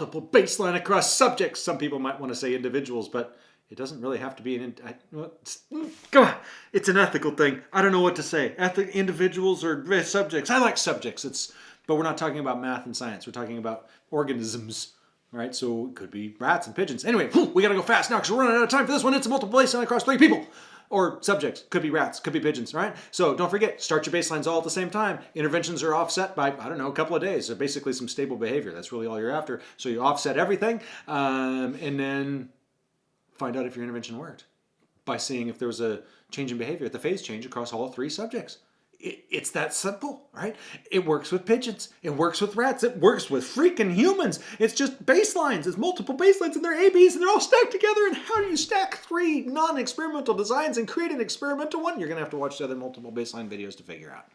multiple baseline across subjects. Some people might want to say individuals, but it doesn't really have to be an. I, it's, come on, it's an ethical thing. I don't know what to say. Ethic individuals or eh, subjects. I like subjects. It's, but we're not talking about math and science. We're talking about organisms. Right, so it could be rats and pigeons. Anyway, we gotta go fast now because we're running out of time for this one. It's a multiple baseline across three people or subjects. Could be rats, could be pigeons, right? So don't forget, start your baselines all at the same time. Interventions are offset by, I don't know, a couple of days. So basically some stable behavior. That's really all you're after. So you offset everything um, and then find out if your intervention worked by seeing if there was a change in behavior at the phase change across all three subjects. It, it's that simple, right? It works with pigeons. It works with rats. It works with freaking humans. It's just baselines. It's multiple baselines and they're ABs and they're all stacked together. And how do you stack three non-experimental designs and create an experimental one? You're going to have to watch the other multiple baseline videos to figure out.